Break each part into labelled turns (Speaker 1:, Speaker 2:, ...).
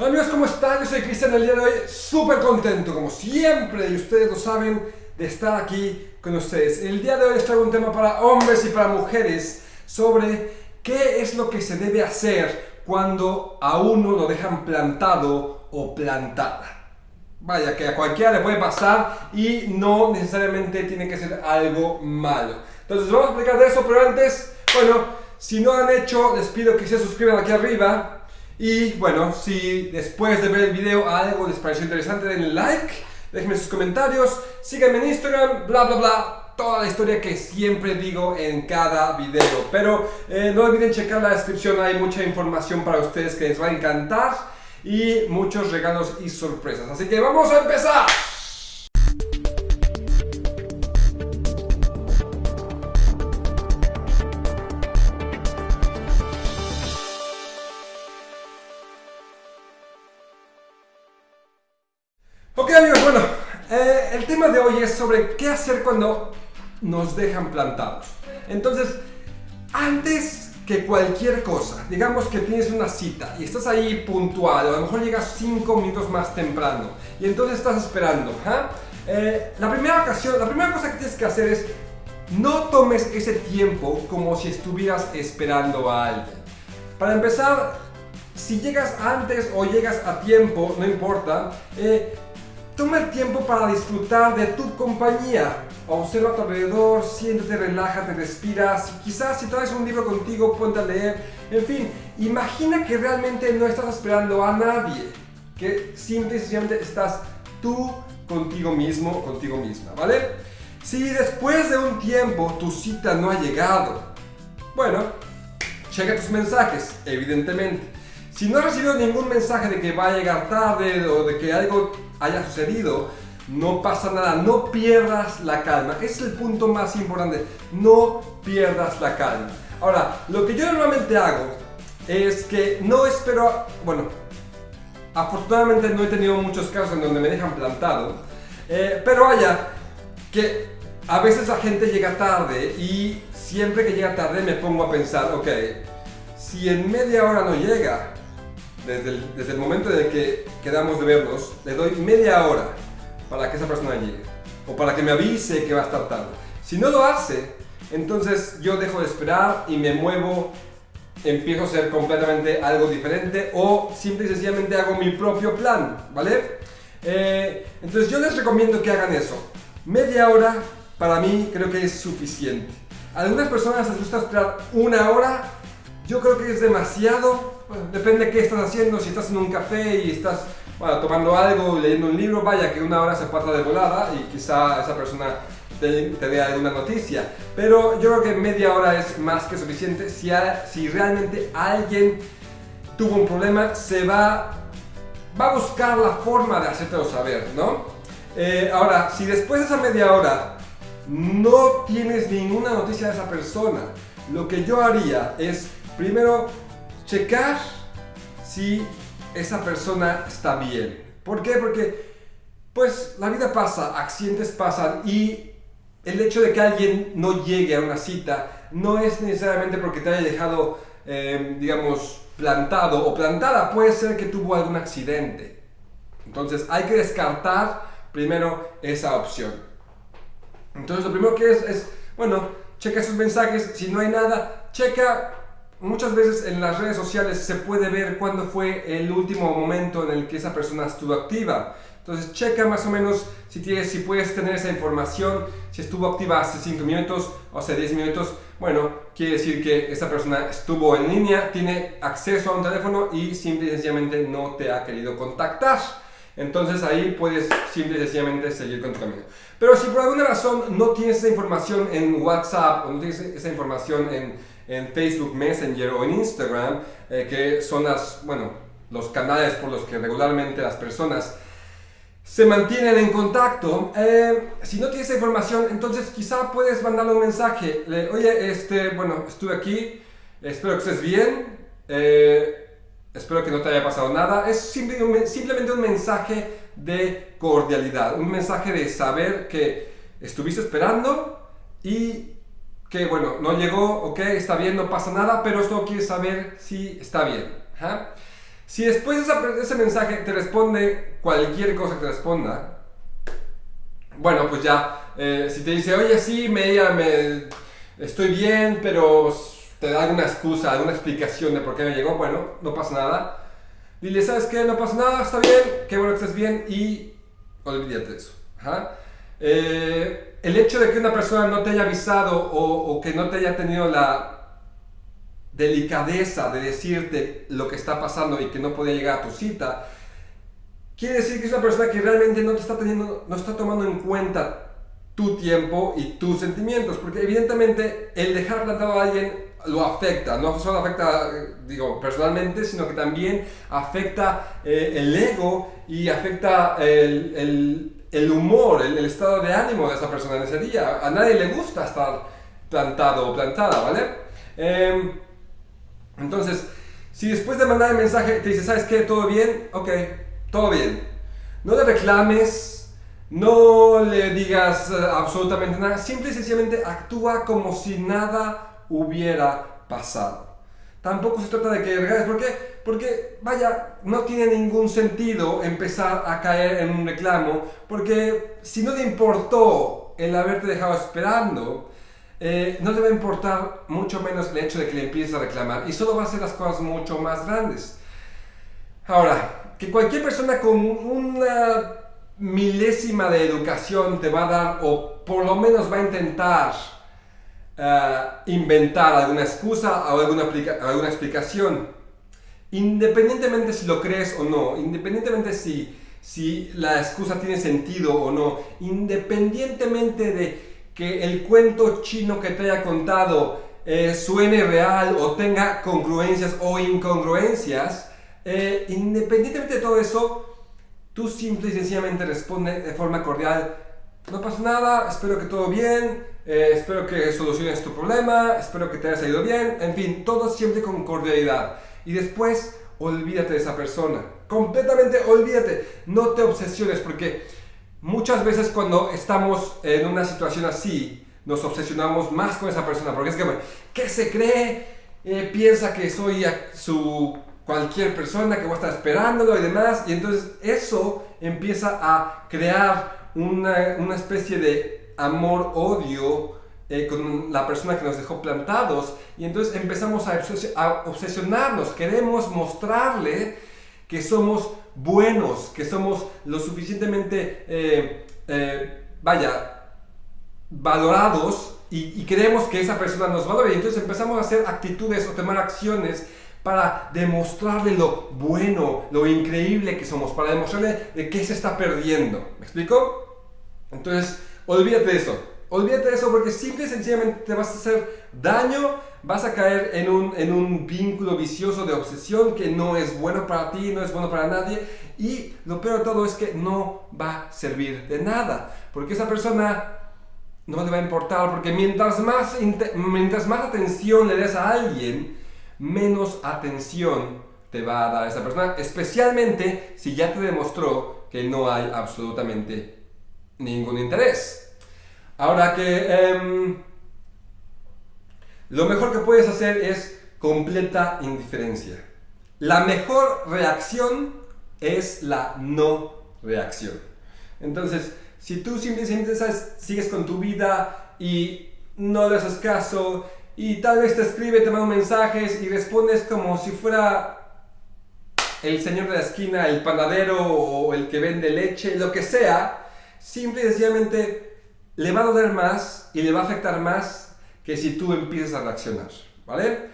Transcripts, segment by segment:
Speaker 1: Hola amigos, ¿cómo están? Yo soy Cristian el día de hoy súper contento, como siempre, y ustedes lo saben, de estar aquí con ustedes. El día de hoy les traigo un tema para hombres y para mujeres sobre qué es lo que se debe hacer cuando a uno lo dejan plantado o plantada. Vaya, que a cualquiera le puede pasar y no necesariamente tiene que ser algo malo. Entonces vamos a explicar de eso, pero antes, bueno, si no han hecho, les pido que se suscriban aquí arriba y bueno, si después de ver el video algo les pareció interesante, denle like, déjenme sus comentarios, síganme en Instagram, bla bla bla, toda la historia que siempre digo en cada video. Pero eh, no olviden checar la descripción, hay mucha información para ustedes que les va a encantar y muchos regalos y sorpresas. Así que vamos a empezar. Amigos, bueno, eh, el tema de hoy es sobre qué hacer cuando nos dejan plantados. Entonces, antes que cualquier cosa, digamos que tienes una cita y estás ahí puntual, o a lo mejor llegas 5 minutos más temprano y entonces estás esperando. ¿ah? Eh, la primera ocasión, la primera cosa que tienes que hacer es no tomes ese tiempo como si estuvieras esperando a alguien. Para empezar, si llegas antes o llegas a tiempo, no importa, eh, Toma el tiempo para disfrutar de tu compañía. Observa a tu alrededor, siéntate, relájate, respira. quizás si traes un libro contigo, ponte a leer. En fin, imagina que realmente no estás esperando a nadie. Que simple y sencillamente estás tú contigo mismo, contigo misma, ¿vale? Si después de un tiempo tu cita no ha llegado, bueno, checa tus mensajes, evidentemente. Si no has recibido ningún mensaje de que va a llegar tarde o de que algo haya sucedido, no pasa nada, no pierdas la calma. es el punto más importante, no pierdas la calma. Ahora, lo que yo normalmente hago es que no espero, bueno, afortunadamente no he tenido muchos casos en donde me dejan plantado, eh, pero vaya, que a veces la gente llega tarde y siempre que llega tarde me pongo a pensar, ok, si en media hora no llega, desde el, momento en que quedamos de vernos, le doy media hora para que esa persona llegue. O para que me avise que va a estar tarde. Si no lo hace, entonces yo dejo de esperar y me muevo, empiezo a hacer completamente algo diferente o simple y sencillamente hago mi propio plan, ¿vale? Eh, entonces yo les recomiendo que hagan eso. Media hora para mí creo que es suficiente. A algunas personas les gusta esperar una hora, yo creo que es demasiado depende de qué estás haciendo, si estás en un café y estás tomando algo, leyendo un libro, vaya que una hora se pasa de volada y quizá esa persona te, dé alguna noticia. Pero yo creo que media hora es más que suficiente. Si, si realmente alguien tuvo un problema, se va, va a buscar la forma de hacértelo saber, ¿no? Eh, ahora, si después de esa media hora no tienes ninguna noticia de esa persona, lo que yo haría es primero checar si esa persona está bien. ¿Por qué? Porque pues la vida pasa, accidentes pasan y el hecho de que alguien no llegue a una cita no es necesariamente porque te haya dejado, em, digamos, plantado o plantada, puede ser que tuvo algún accidente. Entonces hay que descartar primero esa opción. Entonces lo primero que es, es bueno, checa sus mensajes, si no hay nada, checa muchas veces en las redes sociales se puede ver cuándo fue el último momento en el que esa persona estuvo activa. Entonces checa más o menos si, tienes, si puedes tener esa información, si estuvo activa hace 5 minutos o hace 10 minutos. Bueno, quiere decir que esa persona estuvo en línea, tiene acceso a un teléfono y simple y sencillamente no te ha querido contactar. Entonces ahí puedes simple y sencillamente seguir con tu camino. Pero si por alguna razón no tienes esa información en WhatsApp o no tienes esa información en en Facebook Messenger o en Instagram, eh, que son las, bueno, los canales por los que regularmente las personas se mantienen en contacto. Eh, si no tienes información, entonces quizá puedes mandarle un mensaje. Oye, este, bueno, estuve aquí, espero que estés bien, eh, espero que no te haya pasado nada. Es simplemente un mensaje de cordialidad, un mensaje de saber que estuviste esperando y que bueno, no llegó, ok, está bien, no pasa nada, pero esto quiere saber si está bien. Si después de ese mensaje te responde cualquier cosa que te responda, bueno, pues ya, eh, si te dice, oye, sí, me, me, estoy bien, pero te da alguna excusa, alguna explicación de por qué me llegó, bueno, no pasa nada. Dile, ¿sabes qué? No pasa nada, está bien, qué bueno que estés bien y olvídate de eso. Eh, el hecho de que una persona no te haya avisado o, que no te haya tenido la delicadeza de decirte lo que está pasando y que no podía llegar a tu cita, quiere decir que es una persona que realmente no te está teniendo, no está tomando en cuenta tu tiempo y tus sentimientos, porque evidentemente el dejar plantado a alguien lo afecta, no solo afecta, digo, personalmente, sino que también afecta eh, el ego y afecta el, el humor, el, estado de ánimo de esa persona en ese día. A nadie le gusta estar plantado o plantada, ¿vale? Em, entonces, si después de mandar el mensaje te dice, ¿sabes qué? ¿Todo bien? Ok, todo bien. No le reclames, no le digas eh, absolutamente nada, simple y sencillamente actúa como si nada hubiera pasado. Tampoco se trata de que regales, ¿por qué? Porque, vaya, no tiene ningún sentido empezar a caer en un reclamo, porque si no le importó el haberte dejado esperando, eh, no te va a importar mucho menos el hecho de que le empieces a reclamar y solo va a hacer las cosas mucho más grandes. Ahora, que cualquier persona con una milésima de educación te va a dar o por lo menos va a intentar eh, inventar alguna excusa o alguna, alguna explicación. Independientemente si lo crees o no, independientemente si, si la excusa tiene sentido o no, independientemente de que el cuento chino que te haya contado eh, suene real o tenga congruencias o incongruencias, eh, independientemente de todo eso, tú simple y sencillamente responde de forma cordial, no pasa nada, espero que todo bien, eh, espero que soluciones tu problema, espero que te haya salido bien, en fin, todo siempre con cordialidad. Y después, olvídate de esa persona, completamente olvídate, no te obsesiones porque muchas veces cuando estamos en una situación así, nos obsesionamos más con esa persona, porque es que, ¿qué se cree? Eh, piensa que soy su cualquier persona que va a estar esperándolo y demás, y entonces eso empieza a crear una, una especie de amor-odio eh, con la persona que nos dejó plantados, y entonces empezamos a, a obsesionarnos, queremos mostrarle que somos buenos, que somos lo suficientemente, eh, eh, vaya, valorados y, creemos que esa persona nos valora y entonces empezamos a hacer actitudes o tomar acciones para demostrarle lo bueno, lo increíble que somos, para demostrarle de qué se está perdiendo. ¿Me explico? Entonces, olvídate de eso. Olvídate de eso porque simple y sencillamente te vas a hacer daño, vas a caer en un, en un vínculo vicioso de obsesión que no es bueno para ti, no es bueno para nadie y lo peor de todo es que no va a servir de nada porque esa persona no le va a importar porque mientras más, mientras más atención le des a alguien, menos atención te va a dar esa persona, especialmente si ya te demostró que no hay absolutamente ningún interés. Ahora que em, lo mejor que puedes hacer es completa indiferencia. La mejor reacción es la no reacción. Entonces, si tú simplemente sigues con tu vida y no le haces caso y tal vez te escribe, te manda mensajes y respondes como si fuera el señor de la esquina, el panadero o el que vende leche, lo que sea, simple y sencillamente le va a doler más y le va a afectar más que si tú empiezas a reaccionar, ¿vale?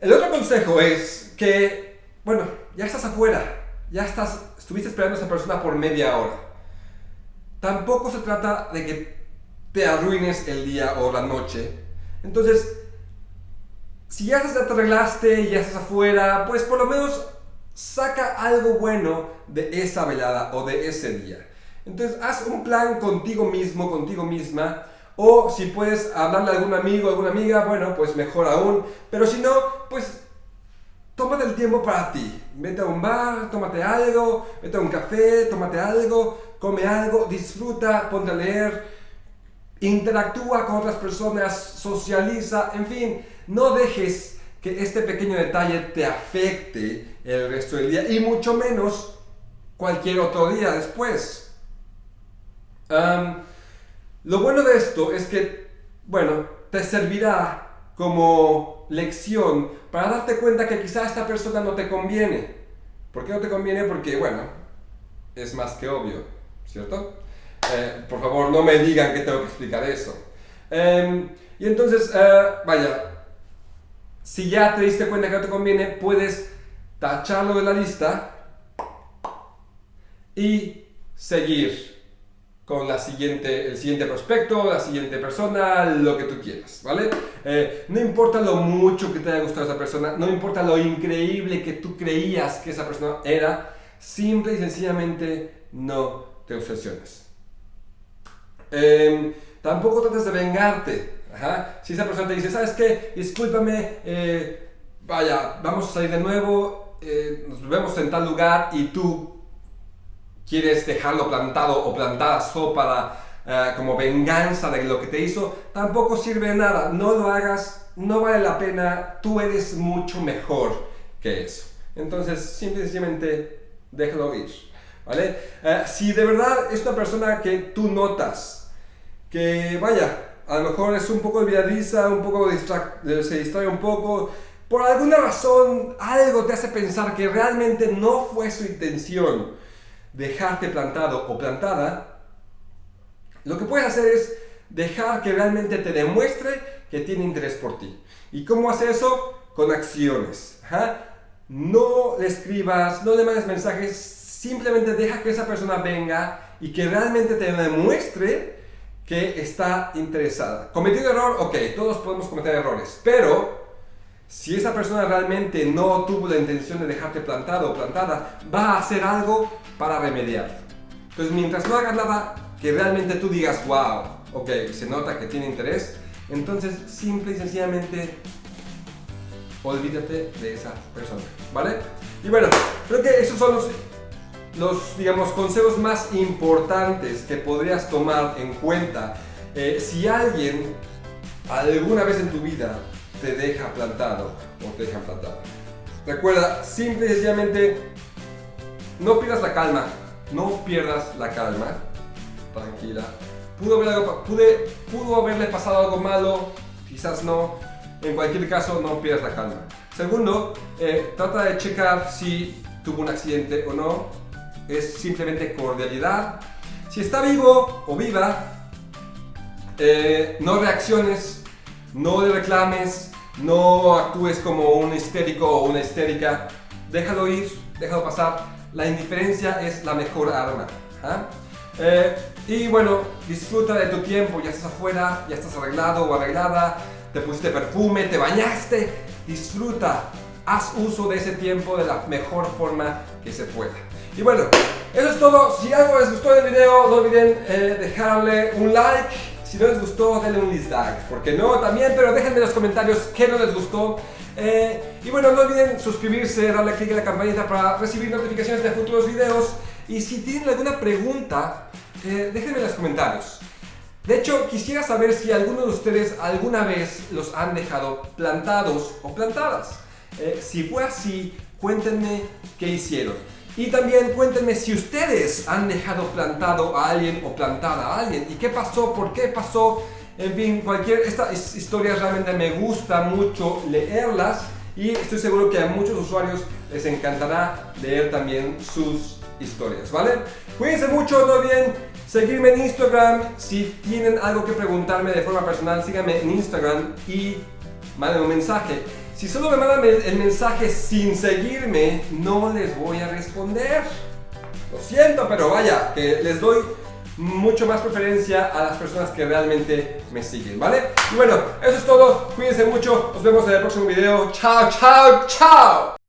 Speaker 1: El otro consejo es que, bueno, ya estás afuera, ya estás, estuviste esperando a esa persona por media hora. Tampoco se trata de que te arruines el día o la noche. Entonces, si ya te arreglaste ya estás afuera, pues por lo menos saca algo bueno de esa velada o de ese día. Entonces, haz un plan contigo mismo, contigo misma. O si puedes hablarle a algún amigo, alguna amiga, bueno, pues mejor aún. Pero si no, pues tómate el tiempo para ti. Vete a un bar, tómate algo, vete a un café, tómate algo, come algo, disfruta, ponte a leer, interactúa con otras personas, socializa, en fin, no dejes que este pequeño detalle te afecte el resto del día y mucho menos cualquier otro día después. lo bueno de esto es que, bueno, te servirá como lección para darte cuenta que quizá esta persona no te conviene. ¿Por qué no te conviene? Porque, bueno, es más que obvio, ¿cierto? Eh, por favor, no me digan que tengo que explicar eso. Em, y entonces, eh, vaya, si ya te diste cuenta que no te conviene, puedes tacharlo de la lista y seguir con la siguiente, el siguiente prospecto, la siguiente persona, lo que tú quieras, ¿vale? Eh, no importa lo mucho que te haya gustado esa persona, no importa lo increíble que tú creías que esa persona era, simple y sencillamente no te obsesiones. Em, tampoco trates de vengarte. Si esa persona te dice, ¿sabes qué? Discúlpame, eh, vaya, vamos a salir de nuevo, eh, nos vemos en tal lugar y tú quieres dejarlo plantado o plantada solo para eh, como venganza de lo que te hizo, tampoco sirve de nada. No lo hagas, no vale la pena, tú eres mucho mejor que eso. Entonces, simplemente déjalo ir. ¿Vale? si de verdad es una persona que tú notas que vaya, a lo mejor es un poco olvidadiza, un poco se distrae un poco, por alguna razón algo te hace pensar que realmente no fue su intención dejarte plantado o plantada, lo que puedes hacer es dejar que realmente te demuestre que tiene interés por ti. ¿Y cómo hace eso? Con acciones. No le escribas, no le mandes mensajes, simplemente deja que esa persona venga y que realmente te demuestre que está interesada. ¿Cometido error? Ok, todos podemos cometer errores, pero si esa persona realmente no tuvo la intención de dejarte plantado o plantada, va a hacer algo para remediar. Entonces, mientras no hagas nada que realmente tú digas, wow, ok, se nota que tiene interés, entonces simple y sencillamente olvídate de esa persona, ¿vale? Y bueno, creo que esos son los los, digamos, consejos más importantes que podrías tomar en cuenta eh, si alguien alguna vez en tu vida te deja plantado o te deja plantado. Recuerda, simple y sencillamente, no pierdas la calma, no pierdas la calma, tranquila. Pudo, haber pudo haberle pasado algo malo, quizás no, en cualquier caso no pierdas la calma. Segundo, eh, trata de checar si tuvo un accidente o no, es simplemente cordialidad. Si está vivo o viva, eh, no reacciones, no le reclames, no actúes como un histérico o una histérica, déjalo ir, déjalo pasar. La indiferencia es la mejor arma. ¿ah? Eh, y bueno, disfruta de tu tiempo, ya estás afuera, ya estás arreglado o arreglada, te pusiste perfume, te bañaste, disfruta, haz uso de ese tiempo de la mejor forma que se pueda. Y bueno, eso es todo. Si algo les gustó el video, no olviden eh, dejarle un like. Si no les gustó, denle un dislike. Porque no, también, pero déjenme en los comentarios qué no les gustó. Eh, y bueno, no olviden suscribirse, darle click a la campanita para recibir notificaciones de futuros videos. Y si tienen alguna pregunta, eh, déjenme en los comentarios. De hecho, quisiera saber si alguno de ustedes alguna vez los han dejado plantados o plantadas. si fue así, cuéntenme qué hicieron. Y también cuéntenme si ustedes han dejado plantado a alguien o plantada a alguien. ¿Y qué pasó? ¿Por qué pasó? En fin, cualquier... Estas historias realmente me gusta mucho leerlas. Y estoy seguro que a muchos usuarios les encantará leer también sus historias, ¿vale? Cuídense mucho, no olviden seguirme en Instagram. Si tienen algo que preguntarme de forma personal, síganme en Instagram y manden un mensaje. Si solo me mandan el mensaje sin seguirme, no les voy a responder. Lo siento, pero vaya, que les doy mucho más preferencia a las personas que realmente me siguen, ¿vale? Y bueno, eso es todo. Cuídense mucho. Nos vemos en el próximo video. Chao, chao, chao.